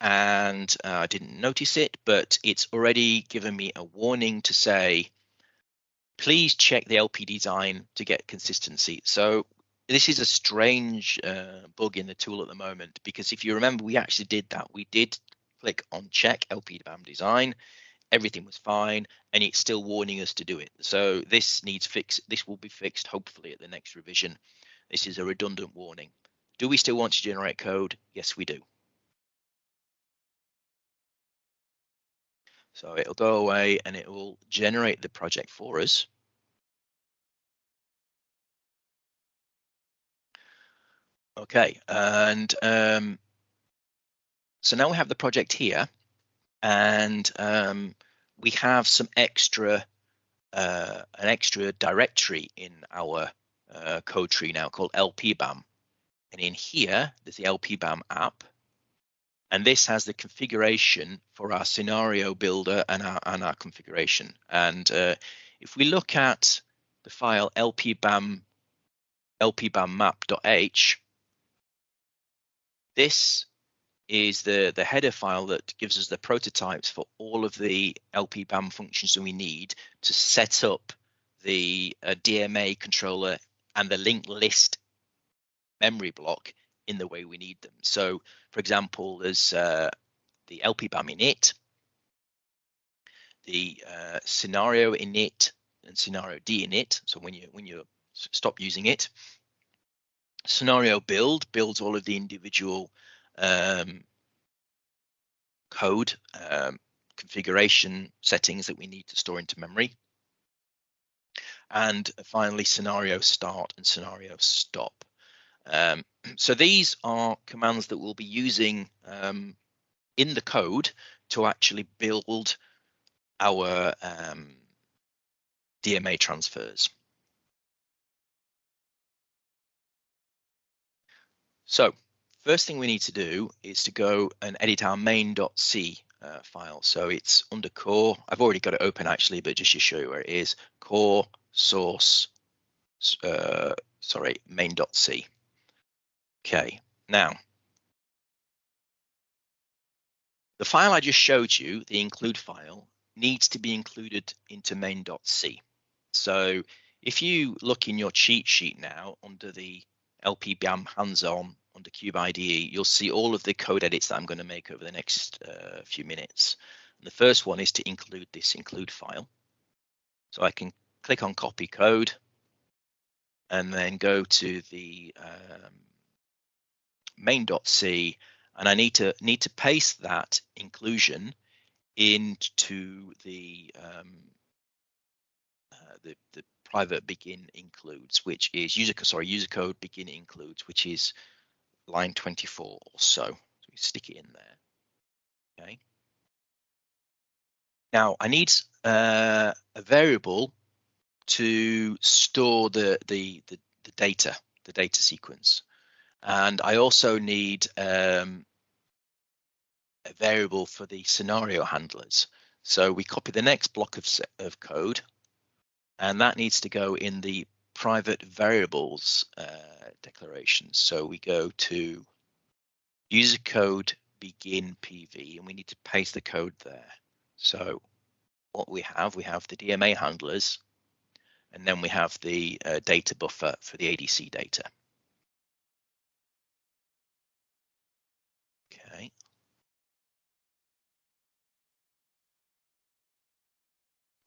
and uh, I didn't notice it, but it's already given me a warning to say, please check the LP design to get consistency. So this is a strange uh, bug in the tool at the moment because if you remember, we actually did that. We did click on check LP BAM design. Everything was fine, and it's still warning us to do it. So this needs fix. This will be fixed hopefully at the next revision. This is a redundant warning. Do we still want to generate code? Yes, we do. So it'll go away and it will generate the project for us. Okay, and um, so now we have the project here, and um, we have some extra, uh, an extra directory in our uh, code tree now called LPBAM. And in here, there's the LPBAM app. And this has the configuration for our scenario builder and our, and our configuration. And uh, if we look at the file lpbam lpbammap.h, this is the, the header file that gives us the prototypes for all of the LPBAM functions that we need to set up the uh, DMA controller and the linked list memory block in the way we need them. So, for example, there's uh, the LPBAM init, the uh, scenario init, and scenario D init. So when you when you stop using it, scenario build builds all of the individual um, code um, configuration settings that we need to store into memory. And finally, scenario start and scenario stop. Um, so these are commands that we'll be using um, in the code to actually build our um, DMA transfers. So first thing we need to do is to go and edit our main.c uh, file. So it's under core. I've already got it open actually, but just to show you where it is, core source, uh, sorry, main.c. Okay, now the file I just showed you, the include file, needs to be included into main.c. So if you look in your cheat sheet now under the LPBAM hands-on under Cube IDE, you'll see all of the code edits that I'm going to make over the next uh, few minutes. And the first one is to include this include file. So I can click on copy code and then go to the um, main.c and I need to need to paste that inclusion into the um, uh, the, the private begin includes, which is user sorry user code begin includes, which is line 24 or so. So we stick it in there. Okay. Now I need uh, a variable to store the, the, the the data, the data sequence, and I also need um, a variable for the scenario handlers. So we copy the next block of, of code and that needs to go in the private variables uh, declaration. So we go to user code begin PV and we need to paste the code there. So what we have, we have the DMA handlers and then we have the uh, data buffer for the ADC data.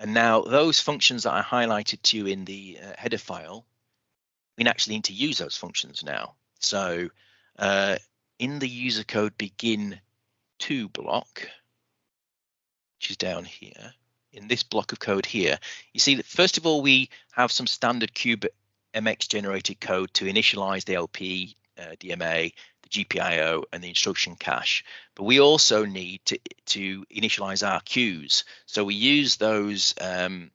And now those functions that I highlighted to you in the uh, header file, we actually need two use those functions now. So uh, in the user code begin to block, which is down here, in this block of code here, you see that first of all, we have some standard cube MX generated code to initialize the LP uh, DMA GPIO and the instruction cache. But we also need to, to initialize our queues. So we use those um,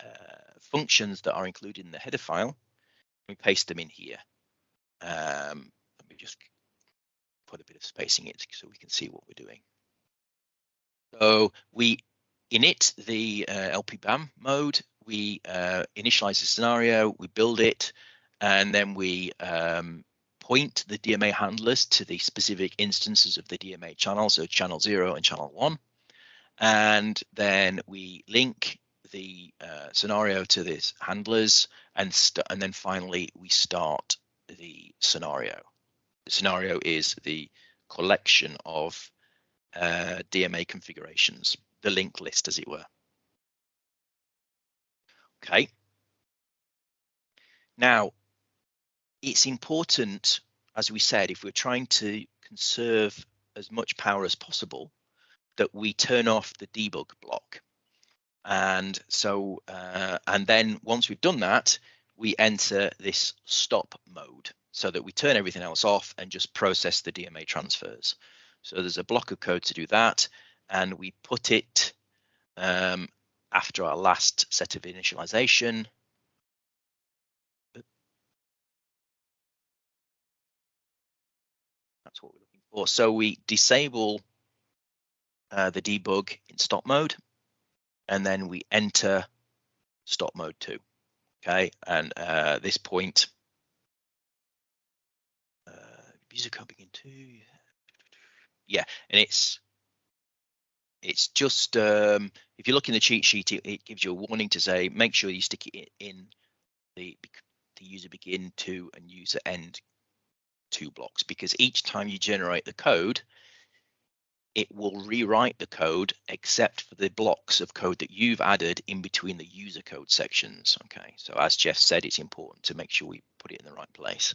uh, functions that are included in the header file. We paste them in here. Um, let me just put a bit of spacing in it so we can see what we're doing. So we init the uh, LPBAM mode, we uh, initialize the scenario, we build it, and then we um, point the DMA handlers to the specific instances of the DMA channel, so channel zero and channel one. And then we link the uh, scenario to these handlers and, and then finally we start the scenario. The scenario is the collection of uh, DMA configurations, the link list as it were. Okay. Now, it's important, as we said, if we're trying to conserve as much power as possible, that we turn off the debug block. And so, uh, and then once we've done that, we enter this stop mode so that we turn everything else off and just process the DMA transfers. So there's a block of code to do that, and we put it um, after our last set of initialization. For. So we disable uh, the debug in stop mode, and then we enter stop mode two. Okay, and uh, this point, uh, user code begin two. Yeah, and it's it's just um, if you look in the cheat sheet, it, it, gives you a warning to say make sure you stick it in the the user begin two and user end two blocks because each time you generate the code, it will rewrite the code except for the blocks of code that you've added in between the user code sections. Okay, so as Jeff said, it's important to make sure we put it in the right place.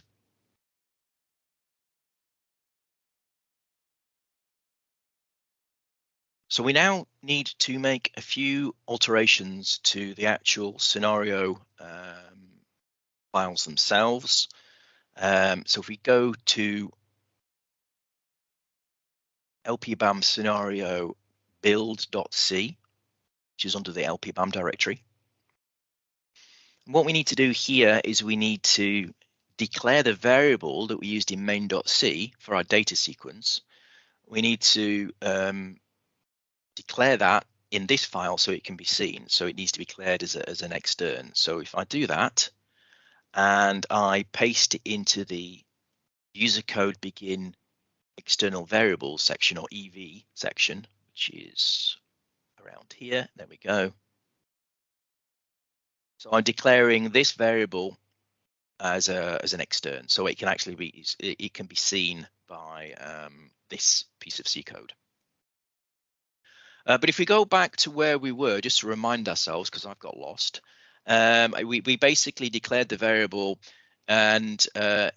So we now need to make a few alterations to the actual scenario um, files themselves. Um, so if we go to lpbam scenario build.c, which is under the lpbam directory. what we need to do here is we need to declare the variable that we used in main.c for our data sequence. We need to um, declare that in this file so it can be seen. So it needs to be declared as, a, as an extern. So if I do that and I paste it into the user code begin external variables section or EV section, which is around here. There we go. So I'm declaring this variable as a as an extern, so it can actually be it, can be seen by um, this piece of C code. Uh, but if we go back to where we were, just to remind ourselves, because I've got lost, um, we, we basically declared the variable and uh,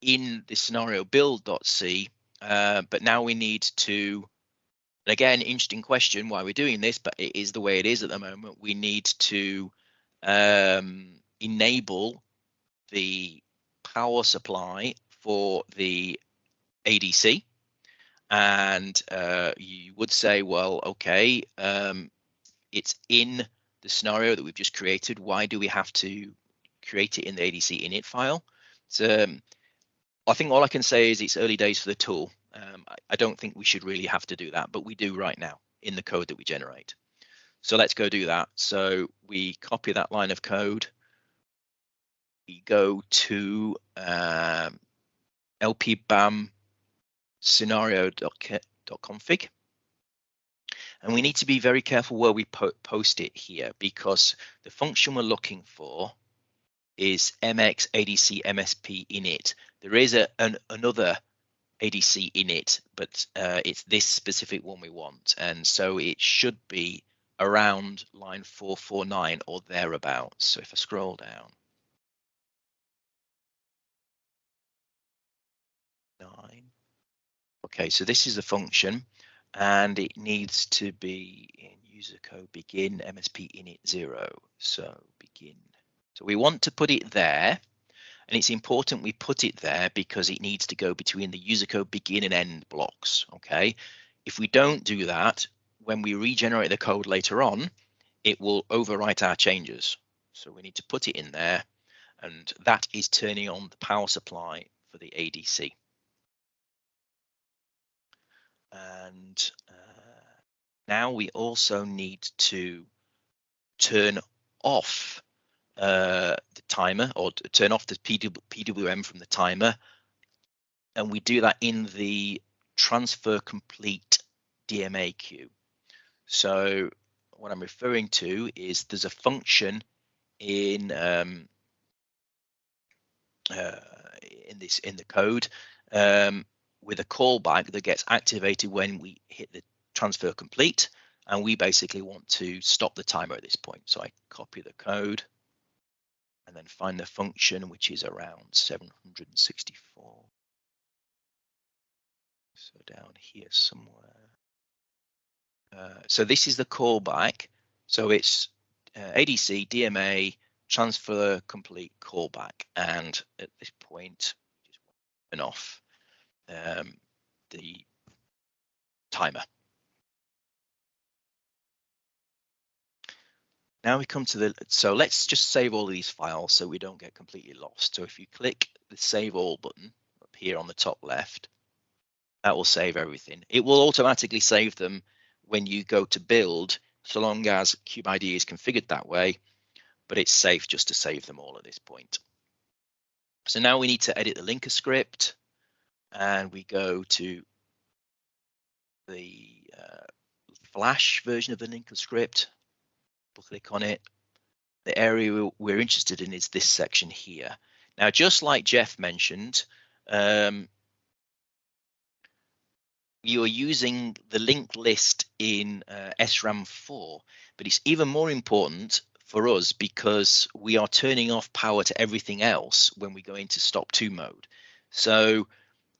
in the scenario build.c, uh, but now we need to, again, interesting question why we're doing this, but it is the way it is at the moment. We need to um, enable the power supply for the ADC and uh, you would say, well, okay, um, it's in the scenario that we've just created. Why do we have to create it in the ADC init file? So um, I think all I can say is it's early days for the tool. Um, I, I don't think we should really have to do that, but we do right now in the code that we generate. So let's go do that. So we copy that line of code. We go to um, lpbam scenario.config. And we need to be very careful where we po post it here because the function we're looking for is mx adc msp init. There is a, an, another ADC init, but uh, it's this specific one we want. And so it should be around line 449 or thereabouts. So if I scroll down, nine, Okay, so this is a function and it needs to be in user code begin MSP init zero. So begin. So we want to put it there and it's important we put it there because it needs to go between the user code begin and end blocks. Okay, if we don't do that, when we regenerate the code later on, it will overwrite our changes. So we need to put it in there and that is turning on the power supply for the ADC and uh, now we also need to turn off uh, the timer or turn off the PW, PWM from the timer and we do that in the transfer complete DMA queue. So what I'm referring to is there's a function in um, uh, in this in the code um, with a callback that gets activated when we hit the transfer complete and we basically want to stop the timer at this point. So I copy the code and then find the function which is around 764. So down here somewhere. Uh, so this is the callback. So it's uh, ADC DMA transfer complete callback, and at this point, just turn off um, the timer. Now we come to the, so let's just save all these files so we don't get completely lost. So if you click the save all button up here on the top left, that will save everything. It will automatically save them when you go to build, so long as CubeIDE is configured that way, but it's safe just to save them all at this point. So now we need to edit the linker script and we go to the uh, Flash version of the linker script. We'll click on it. The area we're interested in is this section here. Now, just like Jeff mentioned, um, you're using the linked list in uh, SRAM 4, but it's even more important for us because we are turning off power to everything else when we go into stop 2 mode. So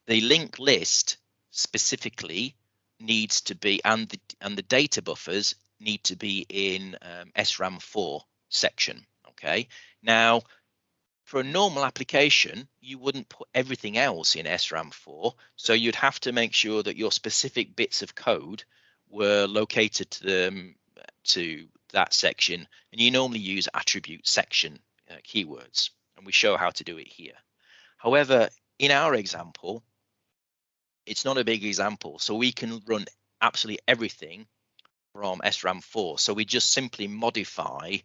the linked list specifically needs to be and the and the data buffers need to be in um, SRAM 4 section. Okay. Now for a normal application, you wouldn't put everything else in SRAM 4. So you'd have to make sure that your specific bits of code were located to, them, to that section. And you normally use attribute section uh, keywords. And we show how to do it here. However, in our example, it's not a big example. So we can run absolutely everything from SRAM 4. So we just simply modify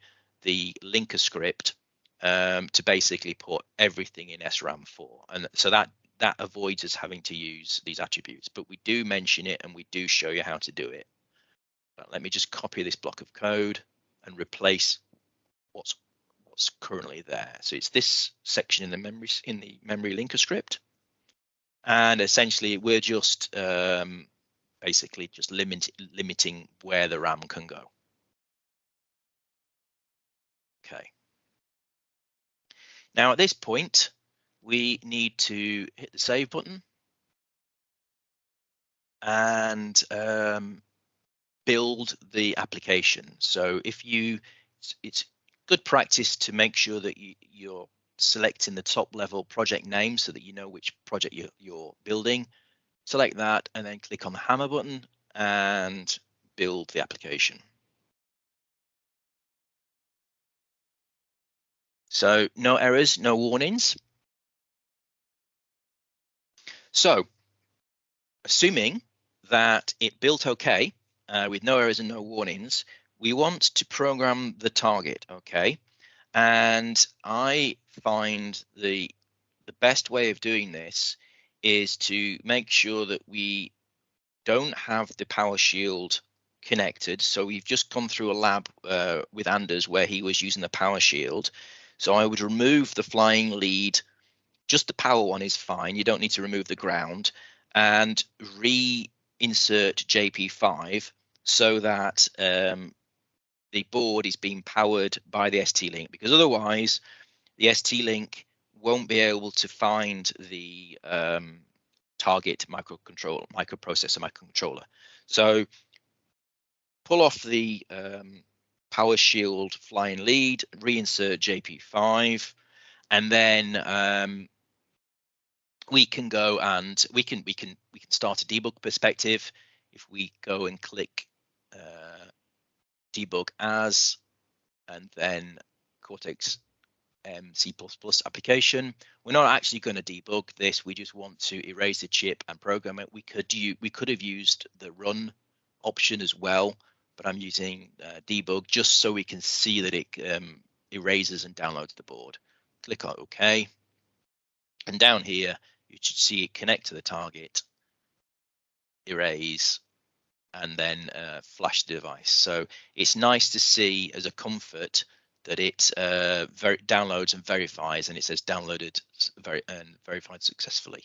the linker script um, to basically put everything in SRAM 4. And so that that avoids us having to use these attributes, but we do mention it and we do show you how to do it. But let me just copy this block of code and replace what's what's currently there. So it's this section in the memory in the memory linker script. And essentially we're just um, basically just limit, limiting where the RAM can go. Okay. Now at this point, we need to hit the save button and um, build the application. So if you, it's good practice to make sure that you, you're selecting the top level project name so that you know which project you're, you're building. Select that and then click on the hammer button and build the application. So no errors, no warnings. So assuming that it built okay uh, with no errors and no warnings, we want to program the target, okay? And I find the the best way of doing this is to make sure that we don't have the power shield connected. So we've just gone through a lab uh, with Anders where he was using the power shield. So I would remove the flying lead. Just the power one is fine. You don't need to remove the ground and reinsert JP5 so that um, the board is being powered by the ST-Link because otherwise the ST-Link won't be able to find the um, target microcontroller, microprocessor, microcontroller. So pull off the um, power shield flying lead, reinsert JP5, and then um, we can go and we can we can we can start a debug perspective. If we go and click uh, debug as, and then Cortex M C++ application. We're not actually going to debug this. We just want to erase the chip and program it. We could do, we could have used the run option as well, but I'm using uh, debug just so we can see that it um, erases and downloads the board. Click on OK. And down here, you should see it connect to the target, erase, and then uh, flash the device. So it's nice to see as a comfort that it uh, ver downloads and verifies, and it says downloaded very and verified successfully.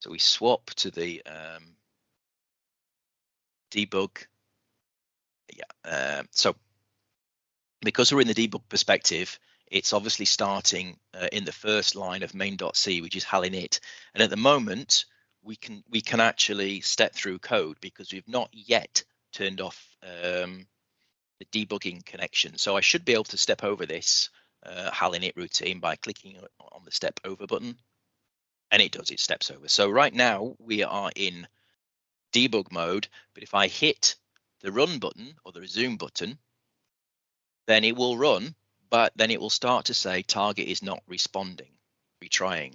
So we swap to the um, debug. Yeah, uh, so because we're in the debug perspective, it's obviously starting uh, in the first line of main.c, which is HAL init. And at the moment, we can we can actually step through code because we've not yet turned off um, the debugging connection. So I should be able to step over this uh, HAL init routine by clicking on the step over button. And it does, it steps over. So right now we are in debug mode, but if I hit the run button or the resume button, then it will run, but then it will start to say target is not responding, retrying.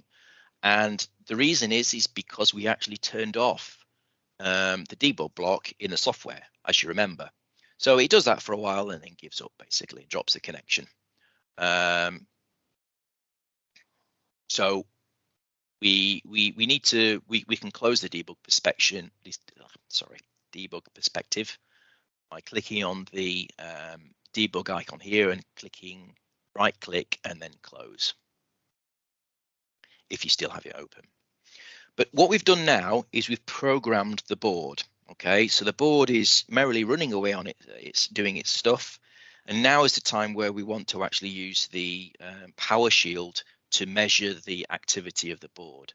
And the reason is, is because we actually turned off um, the debug block in the software, as you remember. So it does that for a while and then gives up basically, and drops the connection. Um, so we we we need to we we can close the debug perspective. Sorry, debug perspective by clicking on the um, debug icon here and clicking right click and then close if you still have it open. But what we've done now is we've programmed the board. Okay, so the board is merrily running away on it. It's doing its stuff. And now is the time where we want to actually use the um, power shield to measure the activity of the board.